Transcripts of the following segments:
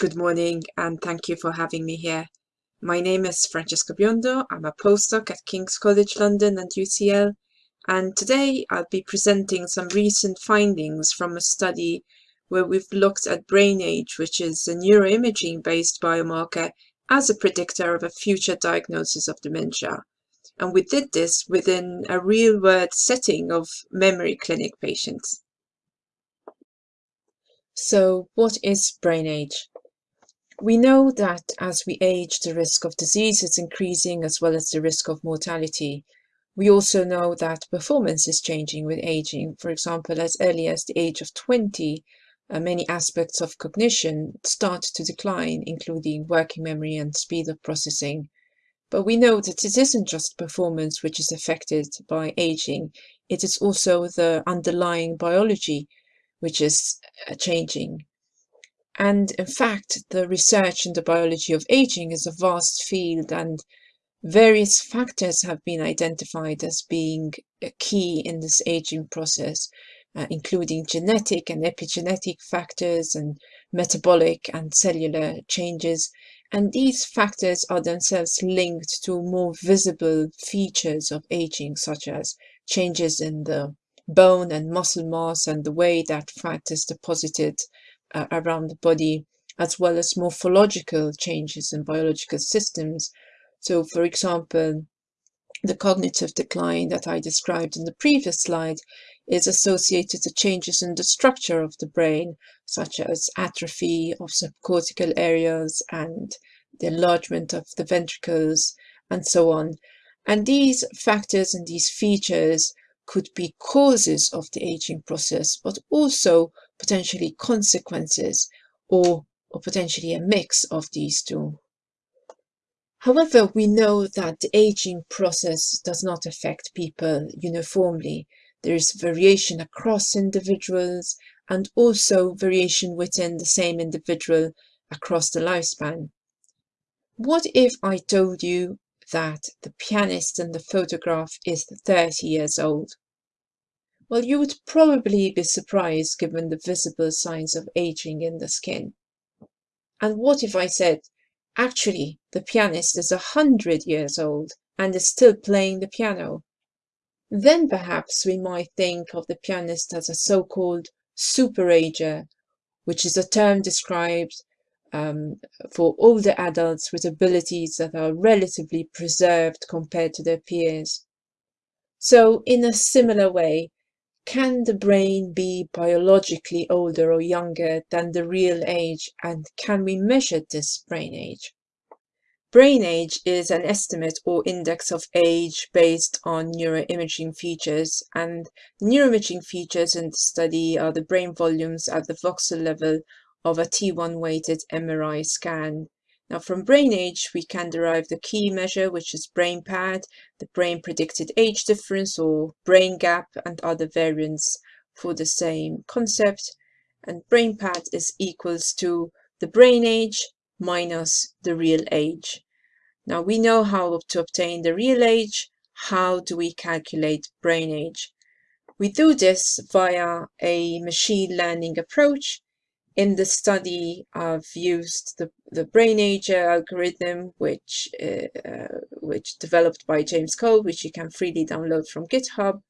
Good morning and thank you for having me here. My name is Francesca Biondo. I'm a postdoc at King's College London and UCL and today I'll be presenting some recent findings from a study where we've looked at brain age, which is a neuroimaging based biomarker as a predictor of a future diagnosis of dementia. And we did this within a real world setting of memory clinic patients. So what is brain age? We know that as we age, the risk of disease is increasing as well as the risk of mortality. We also know that performance is changing with aging. For example, as early as the age of 20, uh, many aspects of cognition start to decline, including working memory and speed of processing. But we know that it isn't just performance which is affected by aging, it is also the underlying biology which is uh, changing. And in fact, the research in the biology of aging is a vast field and various factors have been identified as being key in this aging process, uh, including genetic and epigenetic factors and metabolic and cellular changes. And these factors are themselves linked to more visible features of aging, such as changes in the bone and muscle mass and the way that fat is deposited uh, around the body, as well as morphological changes in biological systems. So, for example, the cognitive decline that I described in the previous slide is associated to changes in the structure of the brain, such as atrophy of subcortical areas and the enlargement of the ventricles, and so on. And these factors and these features could be causes of the aging process, but also potentially consequences or, or potentially a mix of these two. However, we know that the aging process does not affect people uniformly. There is variation across individuals and also variation within the same individual across the lifespan. What if I told you that the pianist in the photograph is 30 years old? Well, you would probably be surprised given the visible signs of aging in the skin. And what if I said, actually, the pianist is a hundred years old and is still playing the piano? Then perhaps we might think of the pianist as a so-called superager, which is a term described um, for older adults with abilities that are relatively preserved compared to their peers. So in a similar way, can the brain be biologically older or younger than the real age and can we measure this brain age? Brain age is an estimate or index of age based on neuroimaging features and the neuroimaging features in the study are the brain volumes at the voxel level of a T1 weighted MRI scan. Now from brain age, we can derive the key measure, which is brain pad, the brain predicted age difference or brain gap and other variants for the same concept. And brain pad is equals to the brain age minus the real age. Now we know how to obtain the real age. How do we calculate brain age? We do this via a machine learning approach in the study, I've used the, the brainageR algorithm, which, uh, which developed by James Cole, which you can freely download from GitHub.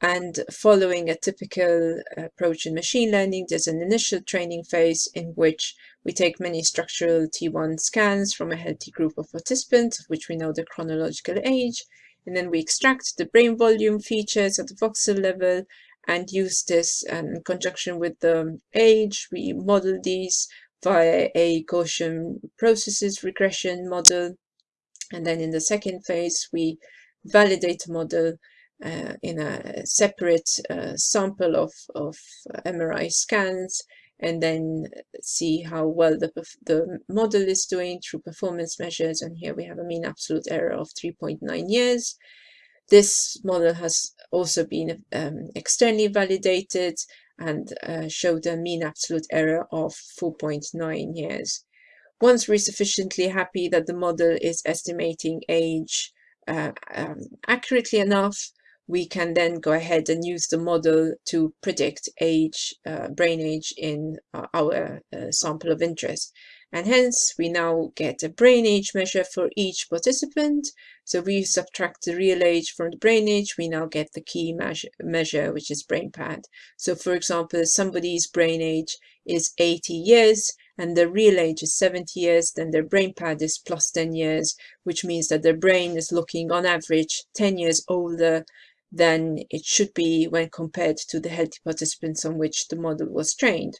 And following a typical approach in machine learning, there's an initial training phase in which we take many structural T1 scans from a healthy group of participants, of which we know the chronological age. And then we extract the brain volume features at the voxel level and use this in conjunction with the age. We model these via a Gaussian processes regression model. And then in the second phase, we validate the model uh, in a separate uh, sample of, of MRI scans and then see how well the, the model is doing through performance measures. And here we have a mean absolute error of 3.9 years. This model has also been um, externally validated and uh, showed a mean absolute error of 4.9 years. Once we're sufficiently happy that the model is estimating age uh, um, accurately enough, we can then go ahead and use the model to predict age, uh, brain age in uh, our uh, sample of interest. And hence we now get a brain age measure for each participant. So we subtract the real age from the brain age, we now get the key measure, measure which is brain pad. So for example, somebody's brain age is 80 years and their real age is 70 years, then their brain pad is plus 10 years, which means that their brain is looking on average 10 years older than it should be when compared to the healthy participants on which the model was trained.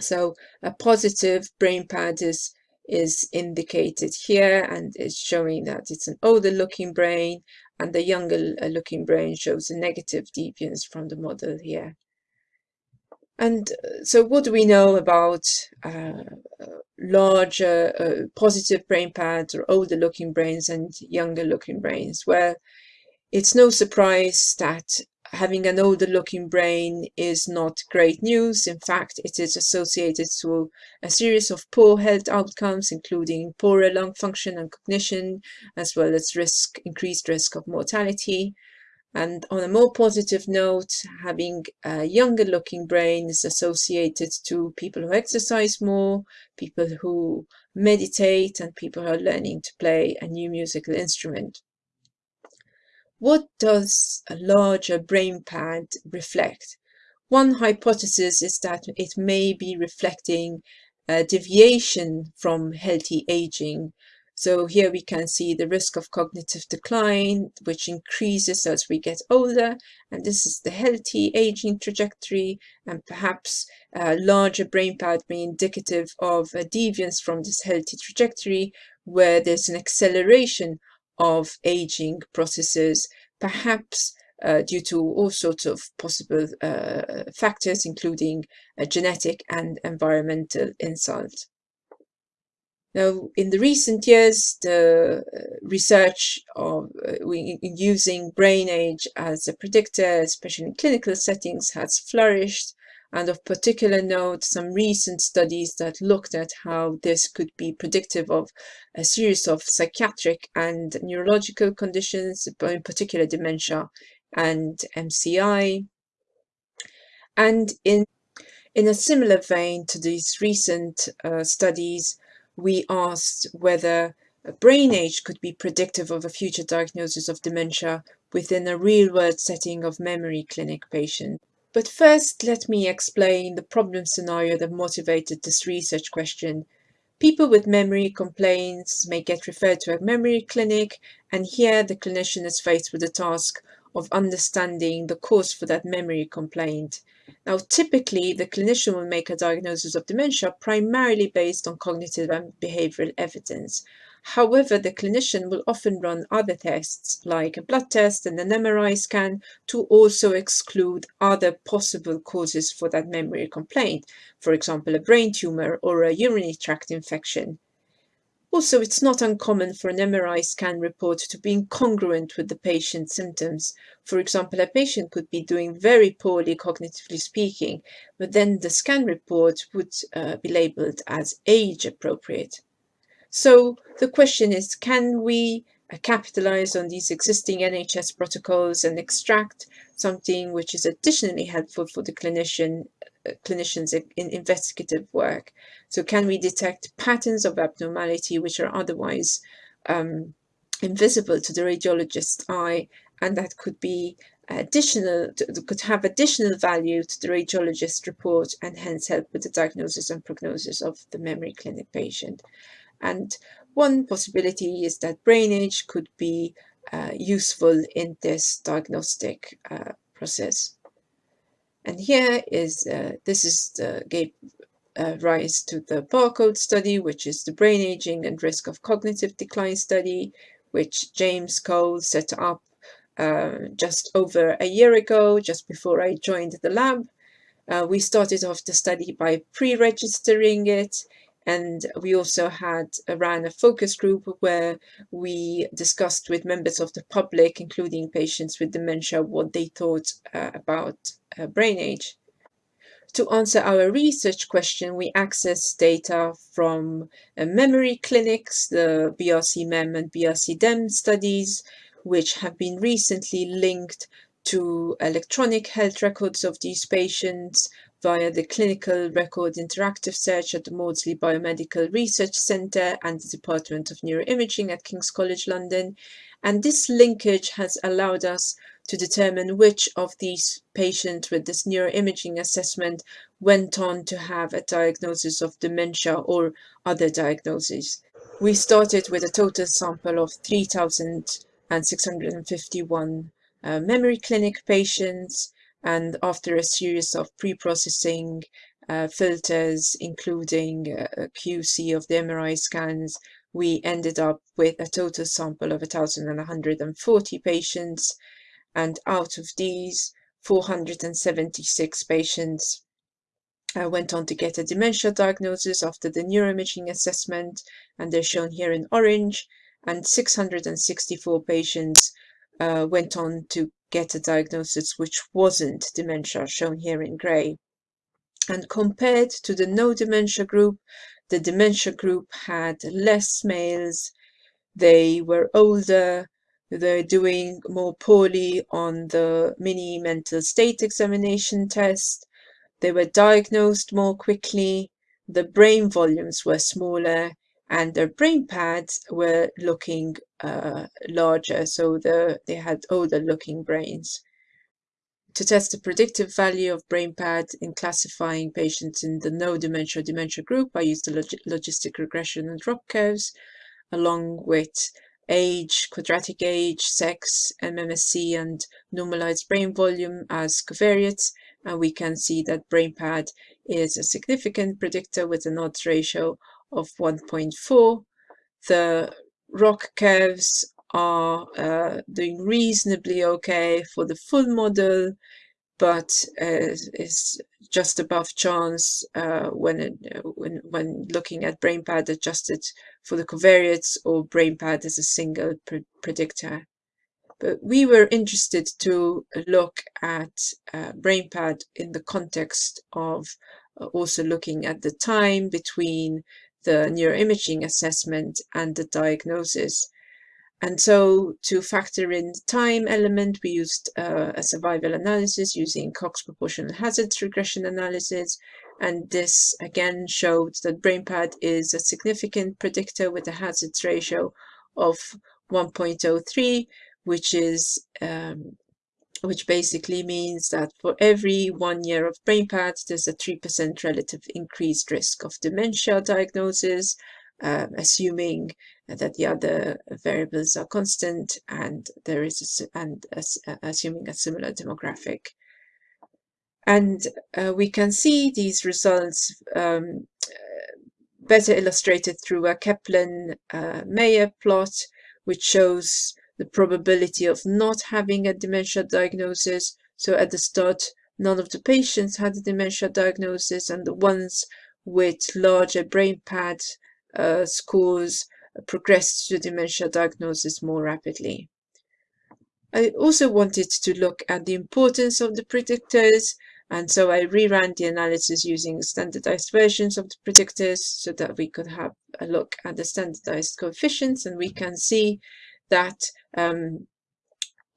So a positive BrainPad is, is indicated here and it's showing that it's an older looking brain and the younger uh, looking brain shows a negative deviance from the model here. And uh, so what do we know about uh, larger uh, positive brain pads or older looking brains and younger looking brains? Well, it's no surprise that having an older looking brain is not great news. In fact, it is associated to a series of poor health outcomes, including poorer lung function and cognition, as well as risk, increased risk of mortality. And on a more positive note, having a younger looking brain is associated to people who exercise more, people who meditate, and people who are learning to play a new musical instrument. What does a larger brain pad reflect? One hypothesis is that it may be reflecting a deviation from healthy aging. So here we can see the risk of cognitive decline, which increases as we get older. And this is the healthy aging trajectory. And perhaps a larger brain pad may be indicative of a deviance from this healthy trajectory, where there's an acceleration of aging processes, perhaps uh, due to all sorts of possible uh, factors, including genetic and environmental insult. Now, in the recent years, the uh, research of uh, using brain age as a predictor, especially in clinical settings, has flourished and of particular note some recent studies that looked at how this could be predictive of a series of psychiatric and neurological conditions, but in particular dementia and MCI. And in, in a similar vein to these recent uh, studies, we asked whether brain age could be predictive of a future diagnosis of dementia within a real-world setting of memory clinic patients. But first, let me explain the problem scenario that motivated this research question. People with memory complaints may get referred to a memory clinic, and here the clinician is faced with the task of understanding the cause for that memory complaint. Now, typically, the clinician will make a diagnosis of dementia primarily based on cognitive and behavioral evidence. However, the clinician will often run other tests like a blood test and an MRI scan to also exclude other possible causes for that memory complaint, for example, a brain tumor or a urinary tract infection. Also, it's not uncommon for an MRI scan report to be incongruent with the patient's symptoms. For example, a patient could be doing very poorly cognitively speaking, but then the scan report would uh, be labeled as age appropriate. So the question is, can we uh, capitalize on these existing NHS protocols and extract something which is additionally helpful for the clinician uh, clinicians in investigative work. So can we detect patterns of abnormality which are otherwise um, invisible to the radiologist's eye and that could be additional could have additional value to the radiologist report and hence help with the diagnosis and prognosis of the memory clinic patient. And one possibility is that brain age could be uh, useful in this diagnostic uh, process. And here is, uh, this is the, gave uh, rise to the barcode study, which is the brain aging and risk of cognitive decline study, which James Cole set up uh, just over a year ago, just before I joined the lab. Uh, we started off the study by pre-registering it and we also had ran a focus group where we discussed with members of the public, including patients with dementia, what they thought uh, about uh, brain age. To answer our research question, we accessed data from uh, memory clinics, the BRC-MEM and BRC-DEM studies. which have been recently linked to electronic health records of these patients via the Clinical Record Interactive Search at the Maudsley Biomedical Research Centre and the Department of Neuroimaging at King's College London. And this linkage has allowed us to determine which of these patients with this neuroimaging assessment went on to have a diagnosis of dementia or other diagnoses. We started with a total sample of 3,651 uh, memory clinic patients and after a series of pre-processing uh, filters including QC of the MRI scans we ended up with a total sample of 1,140 patients. And out of these 476 patients uh, went on to get a dementia diagnosis after the neuroimaging assessment and they're shown here in orange and 664 patients uh, went on to get a diagnosis which wasn't dementia shown here in grey and compared to the no dementia group the dementia group had less males they were older they're doing more poorly on the mini mental state examination test. They were diagnosed more quickly. The brain volumes were smaller and their brain pads were looking uh, larger. So the, they had older looking brains. To test the predictive value of brain pad in classifying patients in the no dementia dementia group, I used the log logistic regression and ROC curves along with age, quadratic age, sex, MMSE, and normalized brain volume as covariates. And we can see that brain pad is a significant predictor with an odds ratio of 1.4. The ROC curves are uh, doing reasonably okay for the full model, but uh, is just above chance uh, when, it, when when looking at BrainPad adjusted for the covariates or BrainPad as a single pre predictor. But we were interested to look at uh, BrainPad in the context of uh, also looking at the time between the neuroimaging assessment and the diagnosis. And so to factor in the time element, we used uh, a survival analysis using Cox proportional hazards regression analysis. And this again showed that BrainPad is a significant predictor with a hazards ratio of 1.03, which is um, which basically means that for every one year of brain BrainPad, there's a 3% relative increased risk of dementia diagnosis, uh, assuming that the other variables are constant and there is a, and assuming a similar demographic. And uh, we can see these results um, better illustrated through a Kaplan-Meier uh, plot, which shows the probability of not having a dementia diagnosis. So at the start, none of the patients had a dementia diagnosis, and the ones with larger brain pad uh, scores progressed to dementia diagnosis more rapidly. I also wanted to look at the importance of the predictors and so I reran the analysis using standardized versions of the predictors so that we could have a look at the standardized coefficients and we can see that um,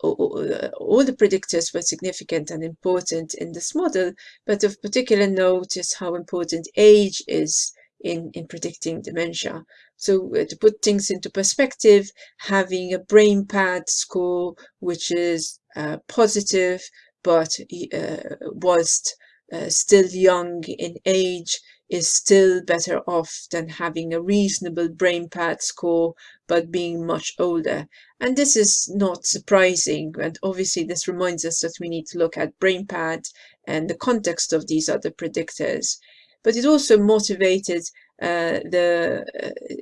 all the predictors were significant and important in this model, but of particular note is how important age is in, in predicting dementia. So uh, to put things into perspective, having a brain pad score which is uh, positive but uh, whilst uh, still young in age is still better off than having a reasonable brain pad score but being much older. And this is not surprising and obviously this reminds us that we need to look at brain pad and the context of these other predictors. But it also motivated uh, the, uh,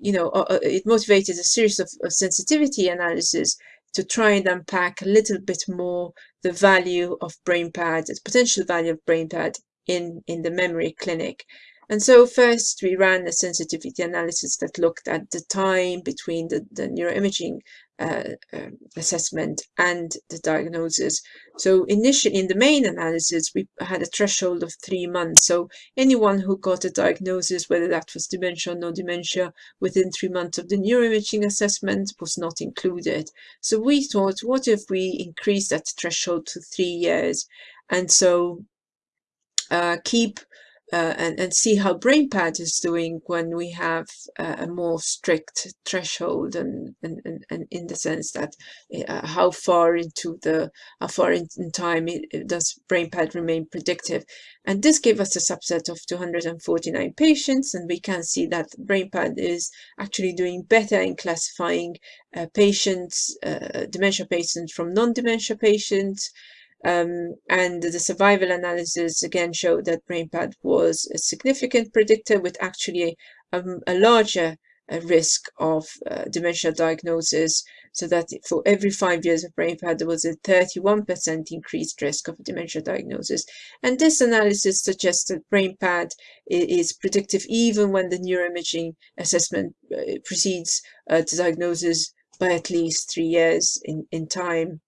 you know, uh, uh, it motivated a series of, of sensitivity analysis to try and unpack a little bit more the value of BrainPad, the potential value of BrainPad in, in the memory clinic. And so first we ran a sensitivity analysis that looked at the time between the, the neuroimaging uh, uh, assessment and the diagnosis. So initially in the main analysis, we had a threshold of three months. So anyone who got a diagnosis, whether that was dementia or no dementia, within three months of the neuroimaging assessment was not included. So we thought, what if we increase that threshold to three years? And so keep uh, and, and see how BrainPad is doing when we have uh, a more strict threshold and, and, and, and in the sense that uh, how far into the how far in, in time it, it does BrainPad remain predictive? And this gave us a subset of 249 patients and we can see that BrainPad is actually doing better in classifying uh, patients uh, dementia patients from non-dementia patients um, and the survival analysis again showed that BrainPad was a significant predictor with actually a, a larger uh, risk of uh, dementia diagnosis. So that for every five years of BrainPad, there was a 31% increased risk of dementia diagnosis. And this analysis suggests that BrainPad is predictive even when the neuroimaging assessment uh, precedes uh, the diagnosis by at least three years in, in time.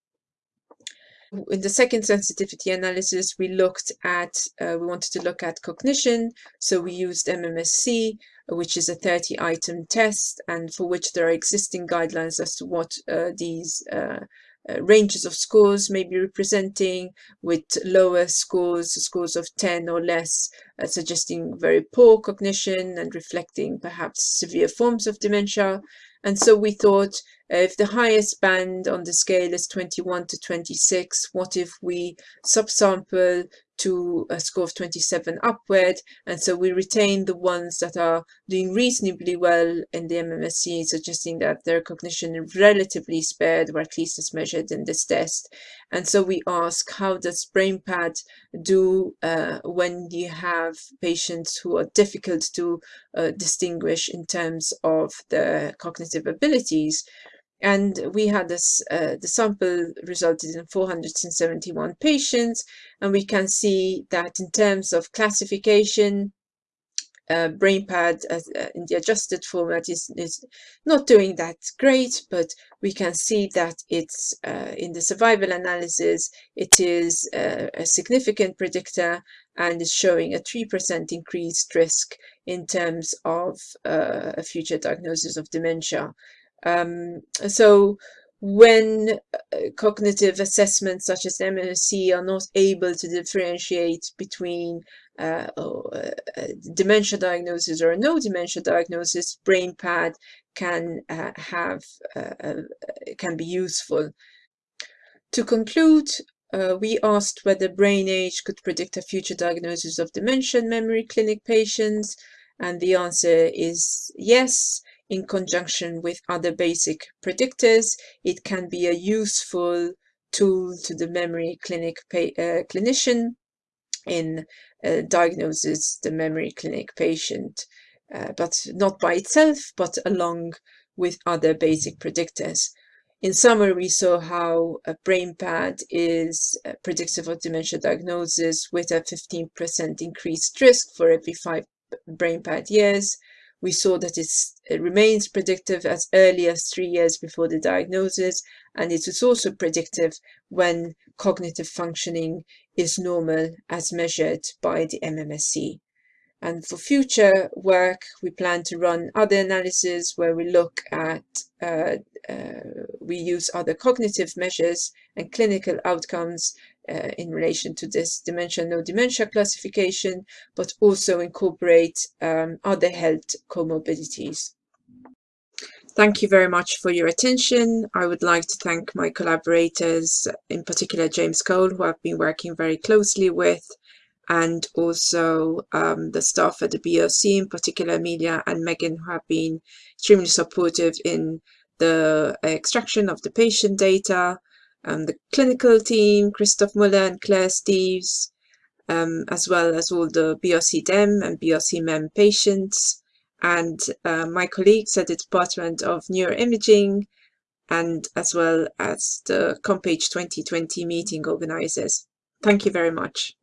In the second sensitivity analysis, we looked at, uh, we wanted to look at cognition. So we used MMSE, which is a 30 item test and for which there are existing guidelines as to what uh, these uh, uh, ranges of scores may be representing with lower scores, scores of 10 or less, uh, suggesting very poor cognition and reflecting perhaps severe forms of dementia. And so we thought uh, if the highest band on the scale is 21 to 26, what if we subsample to a score of 27 upward. And so we retain the ones that are doing reasonably well in the MMSE suggesting that their cognition is relatively spared or at least as measured in this test. And so we ask how does BrainPad do uh, when you have patients who are difficult to uh, distinguish in terms of the cognitive abilities and we had this uh, the sample resulted in 471 patients and we can see that in terms of classification uh, BrainPad as, uh, in the adjusted format is, is not doing that great, but we can see that it's uh, in the survival analysis, it is uh, a significant predictor and is showing a 3% increased risk in terms of uh, a future diagnosis of dementia. Um, so when uh, cognitive assessments such as MMSE are not able to differentiate between uh, uh, dementia diagnosis or no dementia diagnosis, BrainPad can uh, have uh, uh, can be useful. To conclude, we asked whether brain age could predict a future diagnosis of dementia in memory clinic patients, and the answer is yes in conjunction with other basic predictors. It can be a useful tool to the memory clinic uh, clinician in uh, diagnosis the memory clinic patient, uh, but not by itself, but along with other basic predictors. In summary, we saw how a brain pad is predictive of dementia diagnosis with a 15% increased risk for every five brain pad years, we saw that it remains predictive as early as three years before the diagnosis, and it is also predictive when cognitive functioning is normal as measured by the MMSE. And for future work, we plan to run other analyses where we look at, uh, uh, we use other cognitive measures and clinical outcomes uh, in relation to this dementia no dementia classification, but also incorporate um, other health comorbidities. Thank you very much for your attention. I would like to thank my collaborators, in particular James Cole, who I've been working very closely with, and also um, the staff at the BRC, in particular Amelia and Megan, who have been extremely supportive in the extraction of the patient data, um, the clinical team, Christoph Mueller and Claire Steves, um, as well as all the BRC-DEM and BRC-MEM patients, and uh, my colleagues at the Department of Neuroimaging, and as well as the CompAge 2020 meeting organizers. Thank you very much.